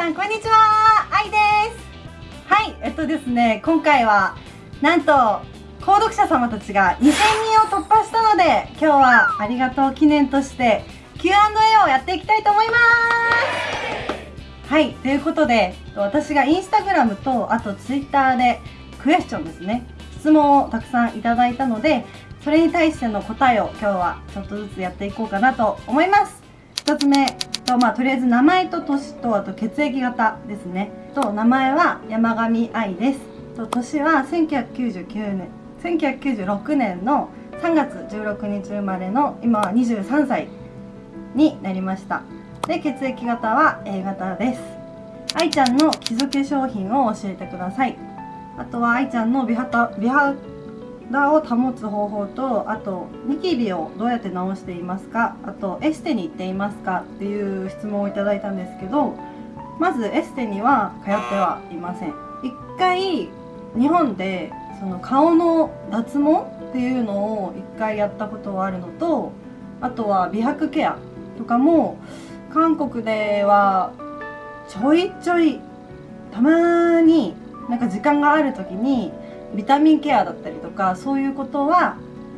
さんこんにちは。愛です。はいえっとですね今回はなんと購読者様たちが2000人を突破したので今日はありがとう記念として Q&A をやっていきたいと思います。はいということで私がインスタグラムとあとツイッターでクエスチョンですね質問をたくさんいただいたのでそれに対しての答えを今日はちょっとずつやっていこうかなと思います。1つ目とまあとりあえず名前と年とあと血液型ですね。と名前は山上愛です。と年は1999年1996年の3月16日生まれの今は23歳になりました。で血液型は A 型です。愛ちゃんの基礎化粧品を教えてください。あとは愛ちゃんの美肌美肌を保つ方法とあとニキビをどうやって直していますかあとエステに行っていますかっていう質問をいただいたんですけどまずエステには通ってはいません。一回日本でその顔の脱毛っていうのを一回やったことはあるのとあとは美白ケアとかも韓国ではちょいちょいたまになんか時間がある時にビタミンケアだったりとかそういうことは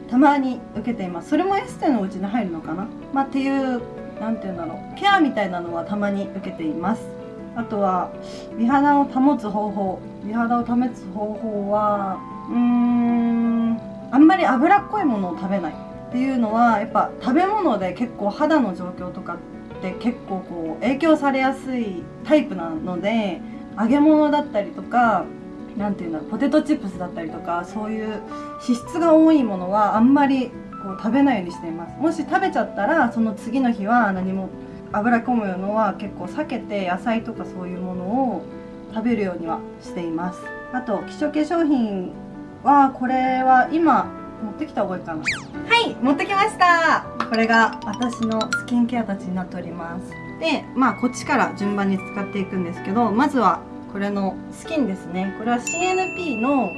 たまに受けています。それもエステのうちに入るのかな、まあ、っていう何て言うんだろう。ケアみたいなのはたまに受けています。あとは美肌を保つ方法。美肌を保つ方法はうーんあんまり脂っこいものを食べない。っていうのはやっぱ食べ物で結構肌の状況とかって結構こう影響されやすいタイプなので揚げ物だったりとか何て言うんだろうポテトチップスだったりとかそういう脂質が多いものはあんまりこう食べないようにしています。もし食べちゃったらその次の日は何も油込むのは結構避けて野菜とかそういうものを食べるようにはしています。あと基礎化粧品はこれは今持ってきた方がいいかな。はい持ってきました。これが私のスキンケアたちになっております。でまあこっちから順番に使っていくんですけどまずはこれのスキンですね。これは CNP の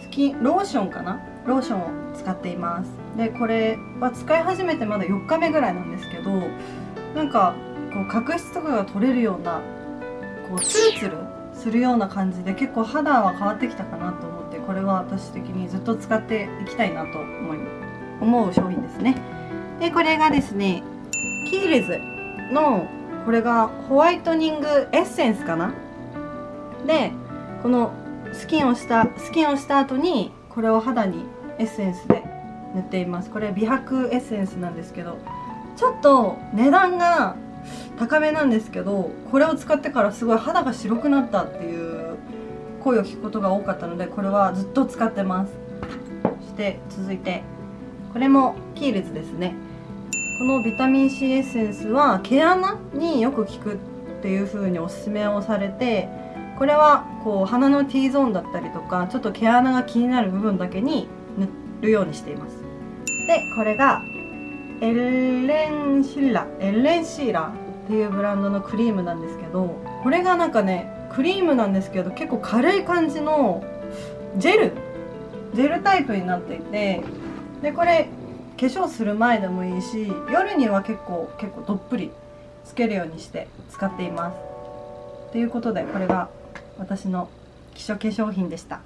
スキンローションかな？ローションを使っています。でこれは使い始めてまだ4日目ぐらいなんですけどなんかこう角質とかが取れるようなこうツルツルするような感じで結構肌は変わってきたかなと思ってこれは私的にずっと使っていきたいなと思い思う商品ですね。でこれがですねキーレズのこれがホワイトニングエッセンスかな？でこのスキンをしたスキンをした後にこれを肌にエッセンスで塗っています。これ美白エッセンスなんですけどちょっと値段が高めなんですけどこれを使ってからすごい肌が白くなったっていう声を聞くことが多かったのでこれはずっと使ってます。そして続いてこれもキーレズですね。このビタミン C エッセンスは毛穴によく効くっていう風におすすめをされてこれはこう鼻の T ゾーンだったりとかちょっと毛穴が気になる部分だけに塗るようにしています。でこれがエレンシーラエレンシーラっていうブランドのクリームなんですけどこれがなんかねクリームなんですけど結構軽い感じのジェルジェルタイプになっていてでこれ化粧する前でもいいし夜には結構結構どっぷりつけるようにして使っています。ということでこれが私の基礎化粧品でした。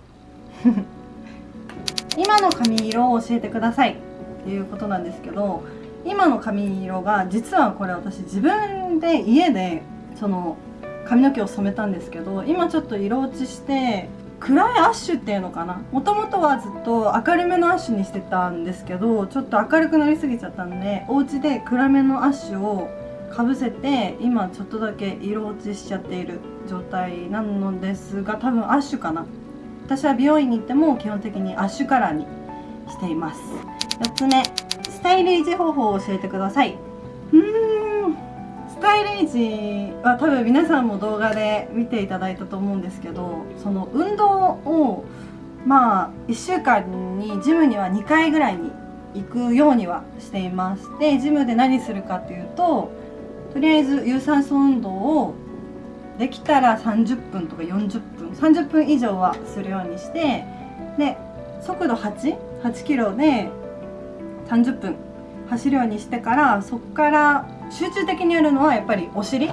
今の髪色を教えてください。っていうことなんですけど今の髪色が実はこれ私自分で家でその髪の毛を染めたんですけど今ちょっと色落ちして暗いアッシュっていうのかな？もともとはずっと明るめのアッシュにしてたんですけどちょっと明るくなりすぎちゃったんでお家で暗めのアッシュをかぶせて今ちょっとだけ色落ちしちゃっている状態なのですが多分アッシュかな。私は美容院に行っても基本的にアッシュカラーにしています。4つ目スタイル維持方法を教えてください。うーん。スタイル維持は多分皆さんも動画で見ていただいたと思うんですけどその運動をまあ1週間にジムには2回ぐらいに行くようにはしています。でジムで何するかっていうととりあえず有酸素運動をできたら30分とか40分30分以上はするようにしてで速度88キロで30分走るようにしてからそこから集中的にやるのはやっぱりお尻。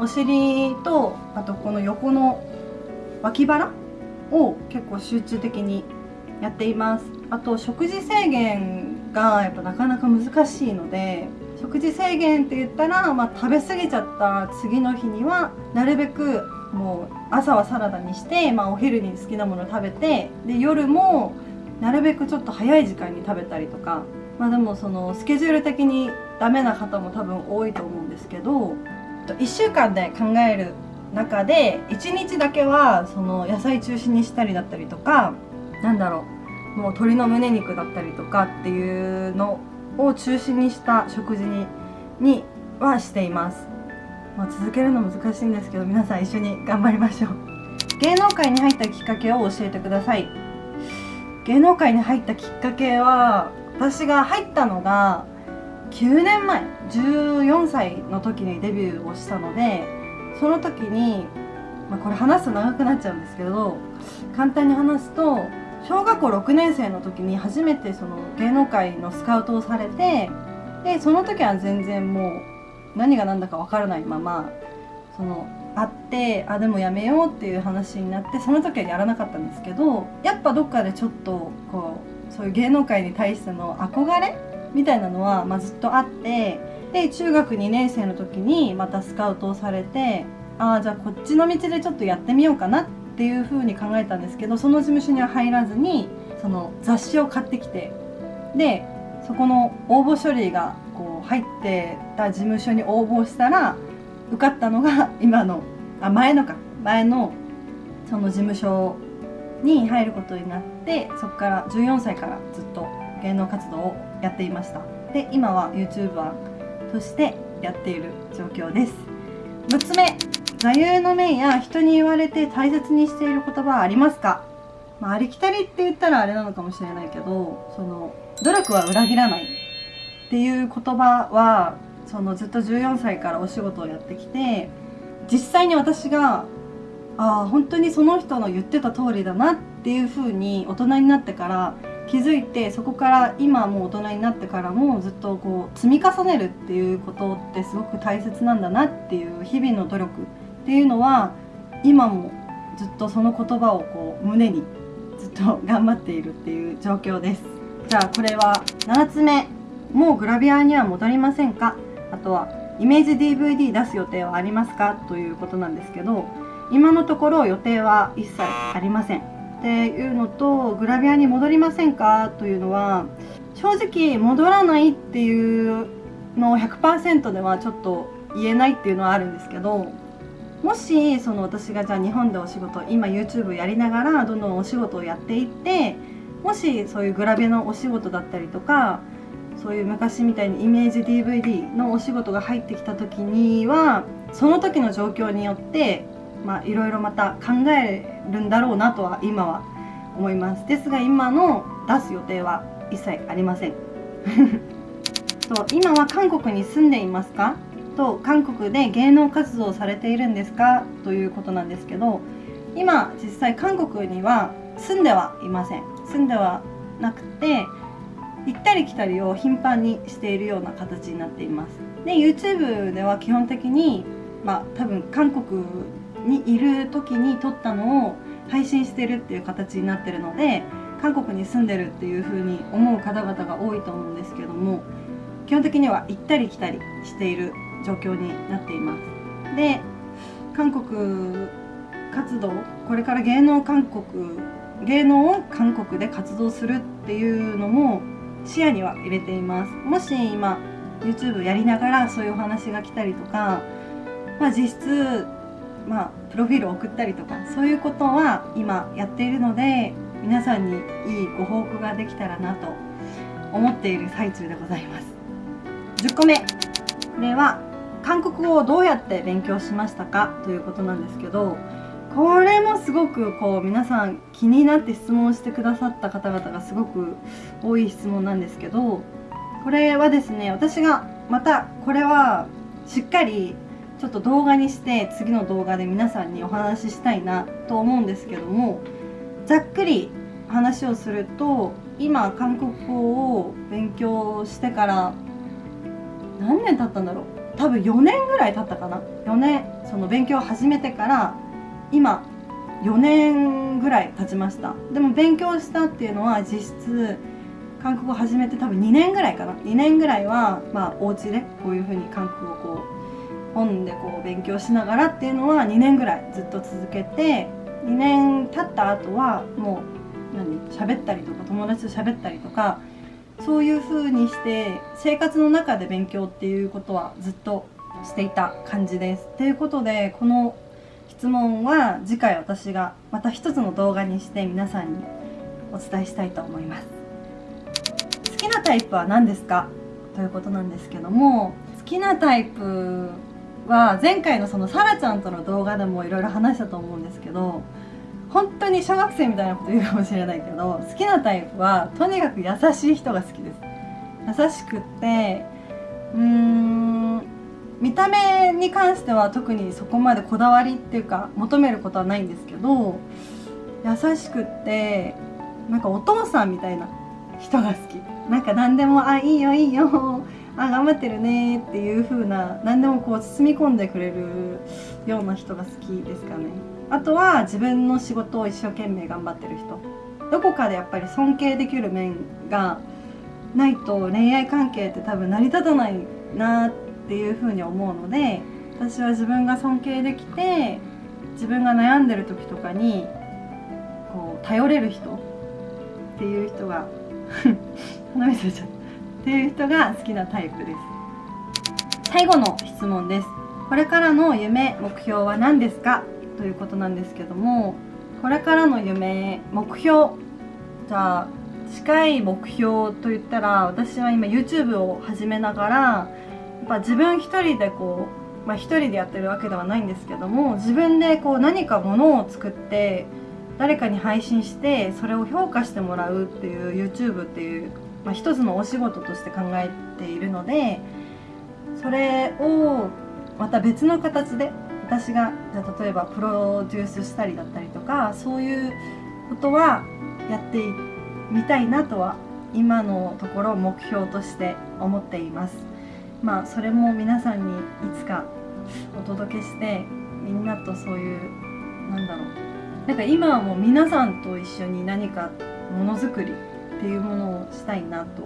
お尻とあとこの横の脇腹を結構集中的にやっています。あと食事制限がやっぱなかなか難しいので食事制限って言ったら、まあ、食べ過ぎちゃった次の日にはなるべくもう朝はサラダにして、まあ、お昼に好きなもの食べてで夜もなるべくちょっと早い時間に食べたりとかまあでもそのスケジュール的にダメな方も多分多いと思うんですけど1週間で考える中で1日だけはその野菜中心にしたりだったりとかなんだろうもう鶏の胸肉だったりとかっていうのを中心にした食事ににはしています、まあ、続けるの難しいんですけど皆さん一緒に頑張りましょう。芸能界に入ったきっかけを教えてください。芸能界に入ったきっかけは私が入ったのが9年前14歳の時にデビューをしたのでその時に、まあ、これ話すと長くなっちゃうんですけど簡単に話すと小学校6年生の時に初めてその芸能界のスカウトをされてでその時は全然もう何が何だか分からないままその会ってあでもやめようっていう話になってその時はやらなかったんですけどやっぱどっかでちょっとこうそういう芸能界に対しての憧れみたいなのは、まあ、ずっとあってで中学2年生の時にまたスカウトをされてああじゃあこっちの道でちょっとやってみようかなってっていうふうに考えたんですけどその事務所には入らずにその雑誌を買ってきてでそこの応募書類がこう入ってた事務所に応募したら受かったのが今のあ前のか前のその事務所に入ることになってそこから14歳からずっと芸能活動をやっていました。で今は YouTuber としてやっている状況です。6つ目。座右の銘や人に言われて大切にしている言葉はありますか、まあ、ありきたりって言ったらあれなのかもしれないけどその努力は裏切らないっていう言葉はそのずっと14歳からお仕事をやってきて実際に私がああ本当にその人の言ってた通りだなっていうふうに大人になってから気づいてそこから今もう大人になってからもずっとこう積み重ねるっていうことってすごく大切なんだなっていう日々の努力っていうのは今もずっとその言葉をこう胸にずっと頑張っているっていう状況です。じゃあこれは7つ目もうグラビアには戻りませんか？あとはイメージ DVD 出す予定はありますか？ということなんですけど今のところ予定は一切ありません。っていうのとグラビアに戻りませんか？というのは正直戻らないっていうのを100%ではちょっと言えないっていうのはあるんですけどもしその私がじゃあ日本でお仕事今 YouTube やりながらどんどんお仕事をやっていってもしそういうグラビアのお仕事だったりとかそういう昔みたいにイメージ DVD のお仕事が入ってきた時にはその時の状況によってまあいろいろまた考えるんだろうなとは今は思います。ですが今の出す予定は一切ありません。と今は韓国に住んでいますか？と韓国で芸能活動されているんですか？ということなんですけど今実際韓国には住んではいません。住んではなくて行ったり来たりを頻繁にしているような形になっています。で YouTube では基本的にまあ多分韓国にいる時に撮ったのを配信してるっていう形になってるので韓国に住んでるっていう風に思う方々が多いと思うんですけども基本的には行ったり来たりしている状況になっています。で韓国活動これから芸能韓国芸能を韓国で活動するっていうのも視野には入れています。もし今 YouTube やりながらそういうお話が来たりとか、まあ、実質、まあ、プロフィールを送ったりとかそういうことは今やっているので皆さんにいいご報告ができたらなと思っている最中でございます。10個目。これは韓国語をどうやって勉強しましたか？ということなんですけどこれもすごくこう皆さん気になって質問してくださった方々がすごく多い質問なんですけどこれはですね私がまたこれはしっかりちょっと動画にして次の動画で皆さんにお話ししたいなと思うんですけどもざっくり話をすると今韓国語を勉強してから何年経ったんだろう？多分4年ぐらい経ったかな。4年その勉強を始めてから今4年ぐらい経ちました。でも勉強したっていうのは実質韓国語始めて多分2年ぐらいかな。2年ぐらいはまあお家でこういう風に韓国語をこう本でこう勉強しながらっていうのは2年ぐらいずっと続けて2年経った後はもう何喋ったりとか友達と喋ったりとかそういう風にして生活の中で勉強っていうことはずっとしていた感じです。ということでこの質問は次回私がまた一つの動画にして皆さんにお伝えしたいと思います好きなタイプは何ですか？ということなんですけども好きなタイプは前回のそのサラちゃんとの動画でもいろいろ話したと思うんですけど本当に小学生みたいなこと言うかもしれないけど好きなタイプはとにかく優しい人が好きです。優しくってうーん見た目に関しては特にそこまでこだわりっていうか求めることはないんですけど優しくってなんかお父さんみたいな人が好き。なんか何でも「あいいよいいよあ頑張ってるね」っていう風な何でもこう包み込んでくれるような人が好きですかね。あとは自分の仕事を一生懸命頑張ってる人。どこかでやっぱり尊敬できる面がないと恋愛関係って多分成り立たないなっていう風に思うので私は自分が尊敬できて自分が悩んでる時とかにこう頼れる人っていう人が 鼻水ちゃった。っていう人が好きなタイプです。最後の質問です。これからの夢目標は何ですか？ということなんですけどもこれからの夢目標じゃあ近い目標といったら私は今 YouTube を始めながらやっぱ自分一人でこうまあ一人でやってるわけではないんですけども自分でこう何かものを作って誰かに配信してそれを評価してもらうっていう YouTube っていう、まあ、一つのお仕事として考えているのでそれをまた別の形で私がじゃ例えばプロデュースしたりだったりとかそういうことはやってみたいなとは今のところ目標として思っています。まあそれも皆さんにいつかお届けしてみんなとそういうなんだろう。なんか今はもう皆さんと一緒に何かものづくりっていうものをしたいなと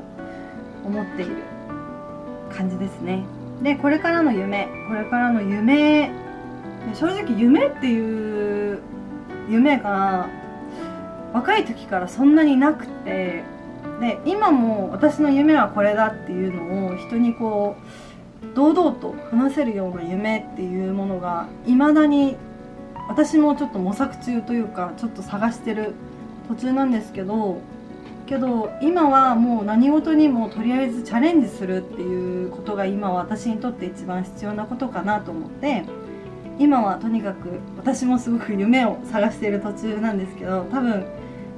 思っている感じですね。でこれからの夢これからの夢正直夢っていう夢が若い時からそんなになくてで今も私の夢はこれだっていうのを人にこう堂々と話せるような夢っていうものが未だに私もちょっと模索中というかちょっと探してる途中なんですけどけど今はもう何事にもとりあえずチャレンジするっていうことが今私にとって一番必要なことかなと思って今はとにかく私もすごく夢を探している途中なんですけど多分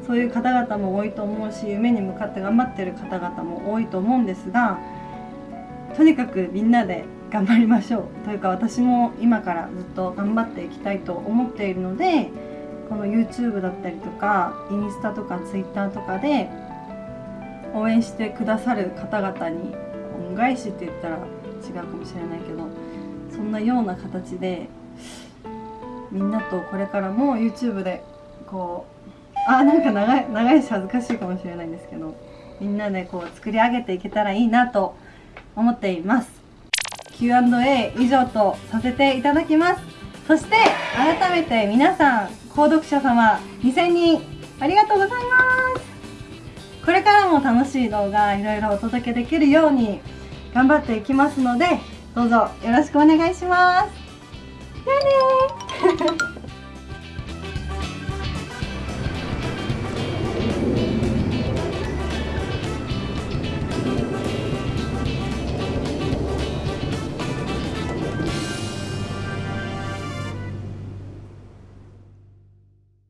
そういう方々も多いと思うし夢に向かって頑張ってる方々も多いと思うんですがとにかくみんなで頑張りましょうというか私も今からずっと頑張っていきたいと思っているのでこの YouTube だったりとかインスタとか Twitter とかで応援してくださる方々に恩返しって言ったら違うかもしれないけどそんなような形でみんなとこれからも YouTube でこうあなんか長い長いし恥ずかしいかもしれないんですけどみんなでこう作り上げていけたらいいなと思っています。Q&A 以上とさせていただきます。そして改めて皆さん購読者様2000人ありがとうございます。これからも楽しい動画いろいろお届けできるように頑張っていきますのでどうぞよろしくお願いします。じゃあね